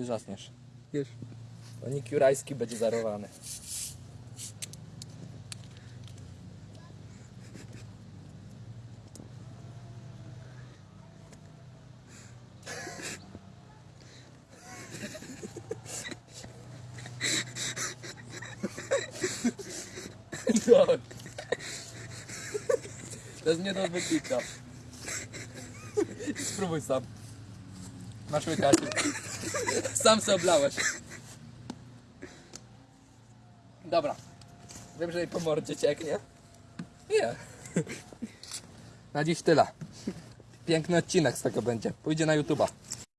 Już zasniesz. Już. Onik Jurajski będzie zarowany. No. To jest nie do wypika. Spróbuj sam. Masz łykacie. Sam se oblałeś. Dobra. Wiem, że jej po mordzie cieknie. Nie. Na dziś tyle. Piękny odcinek z tego będzie. Pójdzie na YouTube'a.